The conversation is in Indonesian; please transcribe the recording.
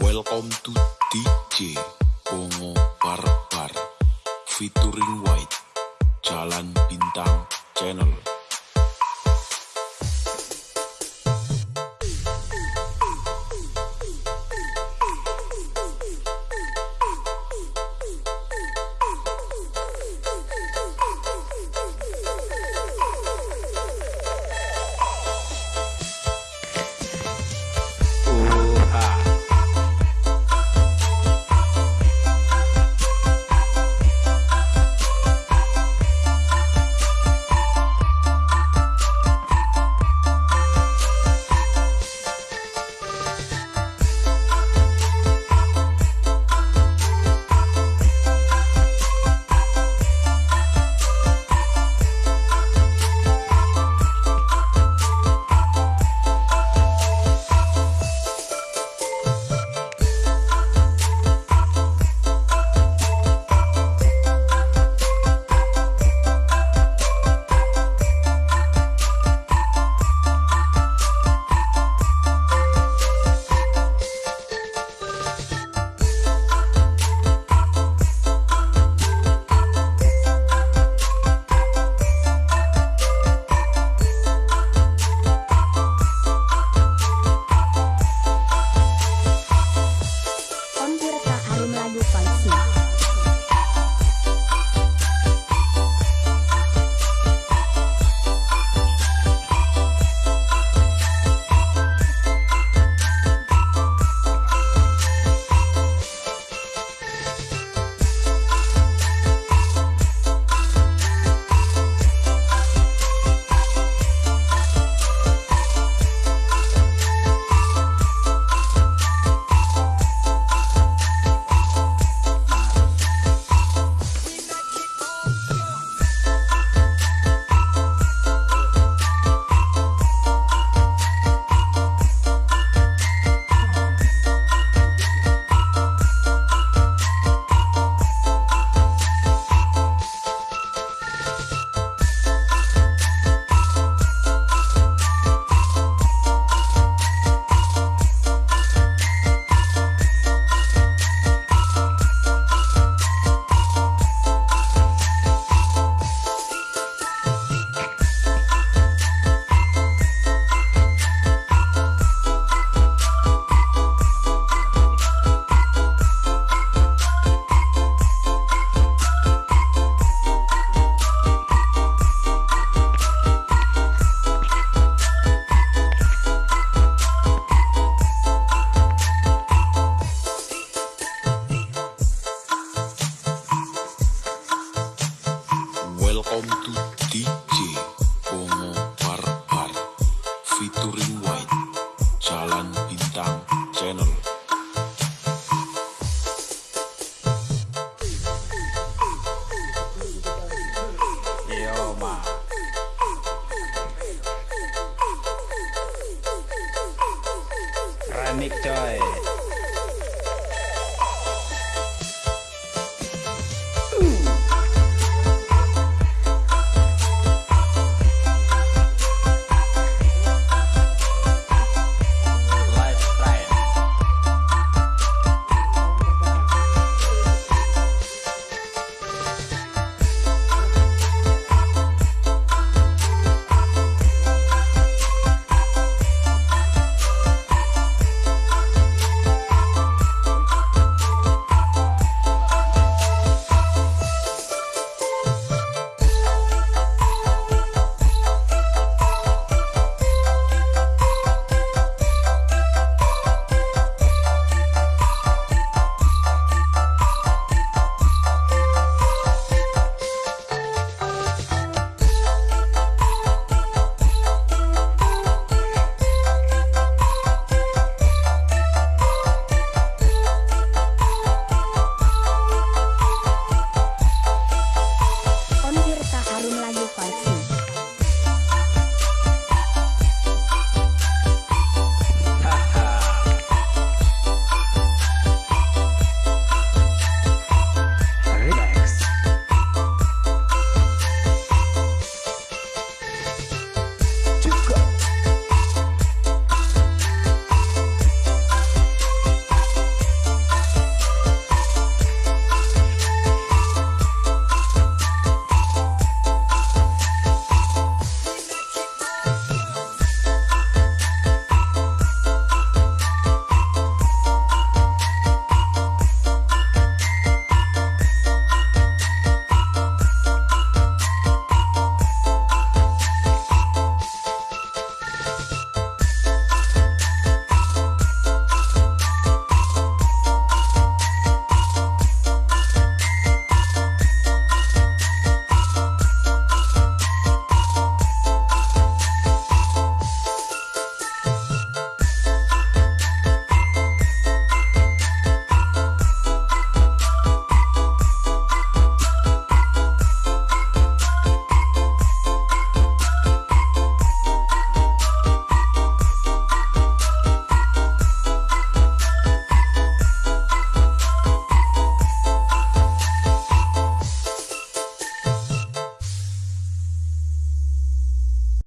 Welcome to DJ Bongo Barbar featuring White Jalan Bintang Channel. Welcome to DJ Bongo Barbar featuring White Jalan Bintang Channel. Yo, ma. Remix coy.